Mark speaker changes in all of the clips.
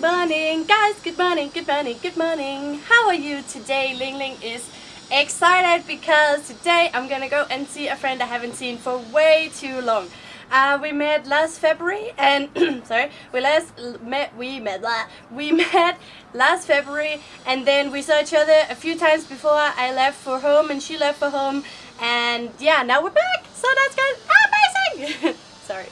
Speaker 1: Good morning, guys. Good morning, good morning, good morning. How are you today? Ling Ling is excited because today I'm gonna go and see a friend I haven't seen for way too long. Uh, we met last February and sorry, we last met we met blah, we met last February and then we saw each other a few times before I left for home and she left for home and yeah, now we're back. So that's good. Amazing. sorry.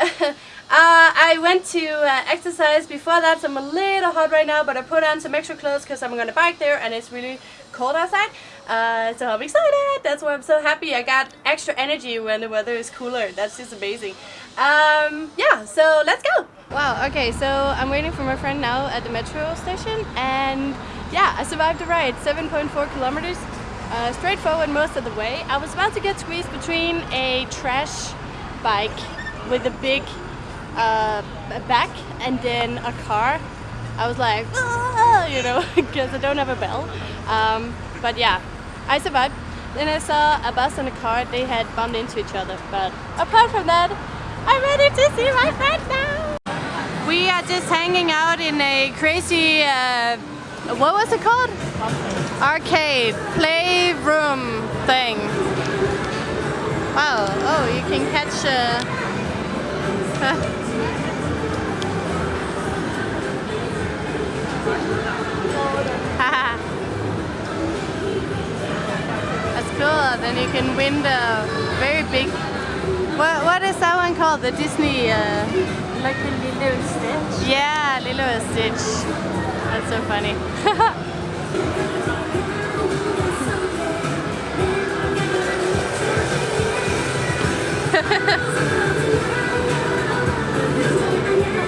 Speaker 1: Uh, I went to uh, exercise before that, so I'm a little hot right now, but I put on some extra clothes because I'm gonna bike there and it's really cold outside. Uh, so I'm excited. That's why I'm so happy. I got extra energy when the weather is cooler. That's just amazing. Um, yeah, so let's go. Wow, okay, so I'm waiting for my friend now at the metro station and yeah, I survived the ride, 7.4 kilometers, uh, straightforward most of the way. I was about to get squeezed between a trash bike with a big uh, back and then a car. I was like, ah, you know, because I don't have a bell. Um, but yeah, I survived. Then I saw a bus and a car, they had bumped into each other. But apart from that, I'm ready to see my friends now. We are just hanging out in a crazy, uh, what was it called? Arcade, playroom thing. Wow, oh, you can catch uh, That's. Then you can win the very big. What what is that one called? The Disney. Uh...
Speaker 2: Like the Lilo and Stitch.
Speaker 1: Yeah, Lilo and Stitch. That's so funny.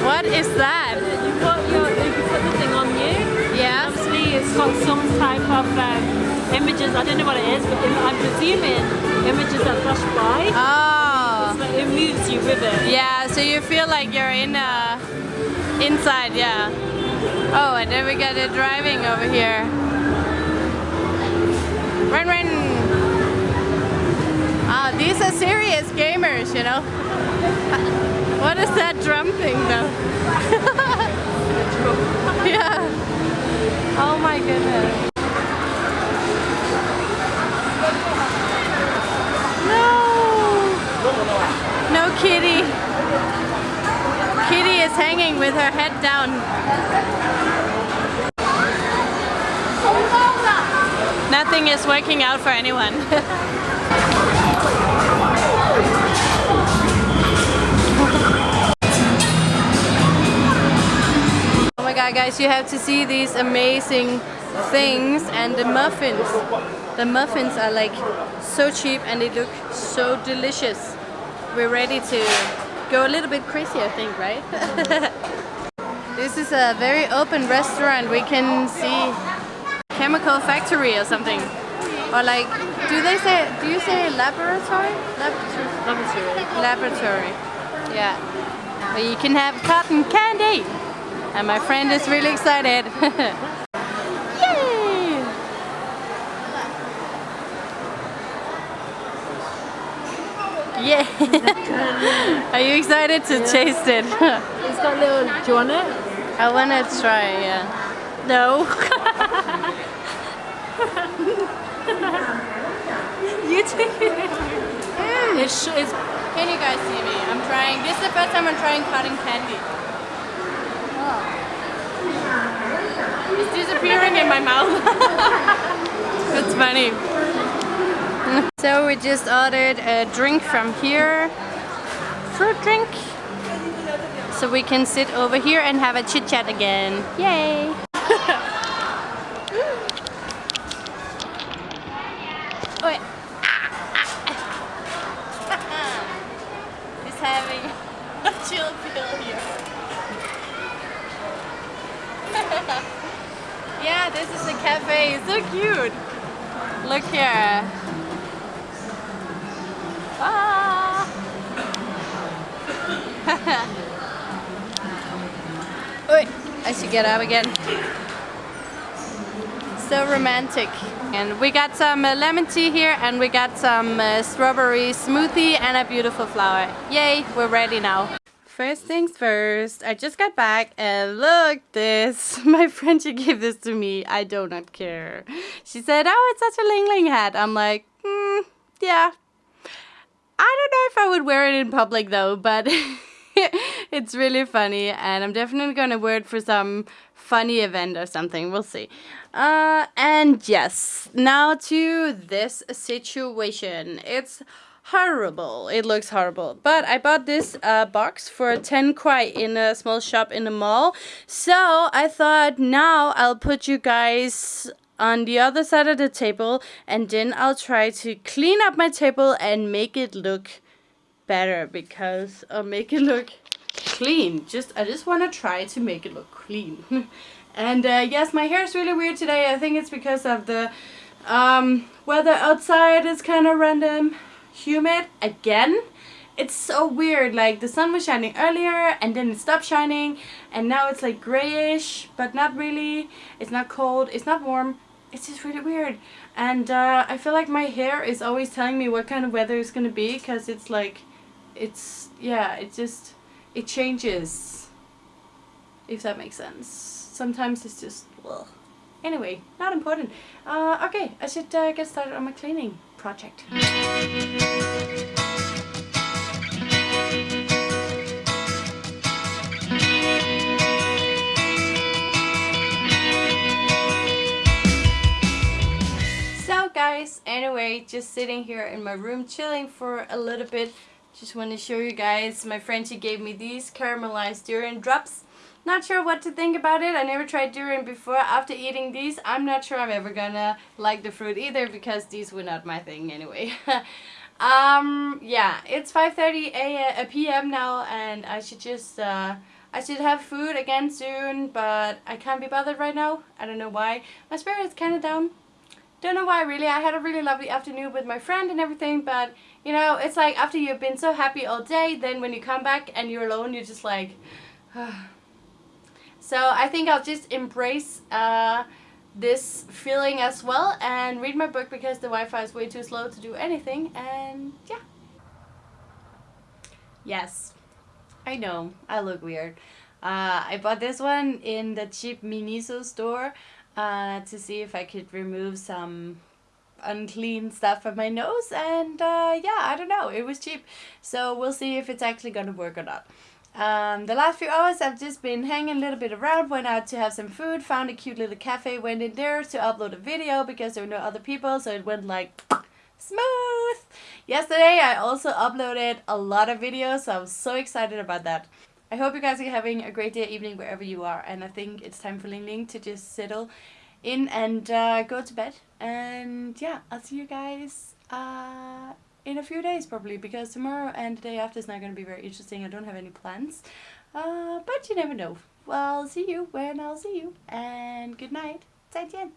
Speaker 1: what is that?
Speaker 2: You put your you put the thing on you.
Speaker 1: Yeah.
Speaker 2: Obviously, it's got some type of um, images. I don't know what it is, but I'm presuming images that flash by.
Speaker 1: Oh.
Speaker 2: So it moves you with it.
Speaker 1: Yeah, so you feel like you're in uh, inside, yeah. Oh, and then we got the driving over here. Run, run. Ah, these are serious gamers, you know. What is that drum thing, though? yeah. Oh my goodness. Hanging with her head down. Nothing is working out for anyone. oh my god guys, you have to see these amazing things and the muffins. The muffins are like so cheap and they look so delicious. We're ready to go a little bit crazy I think, right? this is a very open restaurant. We can see chemical factory or something. Or like, do they say, do you say laboratory? Laboratory.
Speaker 2: Laboratory.
Speaker 1: Laboratory. Yeah. Where you can have cotton candy. And my friend is really excited. Yay! Yeah. Are you excited to taste it?
Speaker 2: It's got little. Do you want it?
Speaker 1: I wanna try, yeah. No.
Speaker 2: You take it. Mm, it's, it's
Speaker 1: Can you guys see me? I'm trying. This is the first time I'm trying cotton candy. Oh. It's disappearing in my mouth. That's funny. So we just ordered a drink from here. Fruit drink. So we can sit over here and have a chit chat again. Yay! Wait. He's having a chill pill here. yeah, this is a cafe. So cute. Look here. Ah. Wait, I should get up again. So romantic. And we got some uh, lemon tea here and we got some uh, strawberry smoothie and a beautiful flower. Yay, we're ready now. first things first. I just got back and look this. My friend she gave this to me. I do not care. She said, "Oh, it's such a Ling Ling hat." I'm like, mm, yeah. I don't know if I would wear it in public though, but it's really funny, and I'm definitely gonna wear it for some funny event or something. We'll see. Uh, and yes, now to this situation. It's horrible. It looks horrible. But I bought this uh, box for 10 kuai in a small shop in the mall. So I thought now I'll put you guys on the other side of the table and then I'll try to clean up my table and make it look better because I'll make it look clean. Just I just want to try to make it look clean. and uh, yes, my hair is really weird today. I think it's because of the um, weather outside is kind of random, humid again. It's so weird, like the sun was shining earlier and then it stopped shining and now it's like grayish, but not really. It's not cold, it's not warm, it's just really weird. And uh, I feel like my hair is always telling me what kind of weather it's gonna be because it's like, it's, yeah, it just, it changes. If that makes sense. Sometimes it's just, well. Anyway, not important. Uh, okay, I should uh, get started on my cleaning project. Guys, anyway, just sitting here in my room chilling for a little bit. Just want to show you guys, my friend she gave me these caramelized durian drops. Not sure what to think about it. I never tried durian before. After eating these, I'm not sure I'm ever gonna like the fruit either because these were not my thing anyway. um, yeah, it's 5.30 a p.m. now and I should just, uh, I should have food again soon, but I can't be bothered right now. I don't know why. My spirit is kind of down. Don't know why really. I had a really lovely afternoon with my friend and everything, but you know, it's like after you've been so happy all day, then when you come back and you're alone, you're just like, So I think I'll just embrace uh, this feeling as well and read my book because the Wi-Fi is way too slow to do anything and yeah. Yes, I know, I look weird. Uh, I bought this one in the cheap Miniso store uh, to see if I could remove some unclean stuff from my nose and uh, yeah, I don't know, it was cheap. So we'll see if it's actually gonna work or not. Um, the last few hours I've just been hanging a little bit around, went out to have some food, found a cute little cafe, went in there to upload a video because there were no other people, so it went like smooth. Yesterday I also uploaded a lot of videos, so I was so excited about that. I hope you guys are having a great day, evening, wherever you are, and I think it's time for Ling Ling to just settle in and uh, go to bed. And yeah, I'll see you guys uh, in a few days probably because tomorrow and the day after is not going to be very interesting. I don't have any plans. Uh, but you never know. Well, see you when I'll see you. And good night. 再见.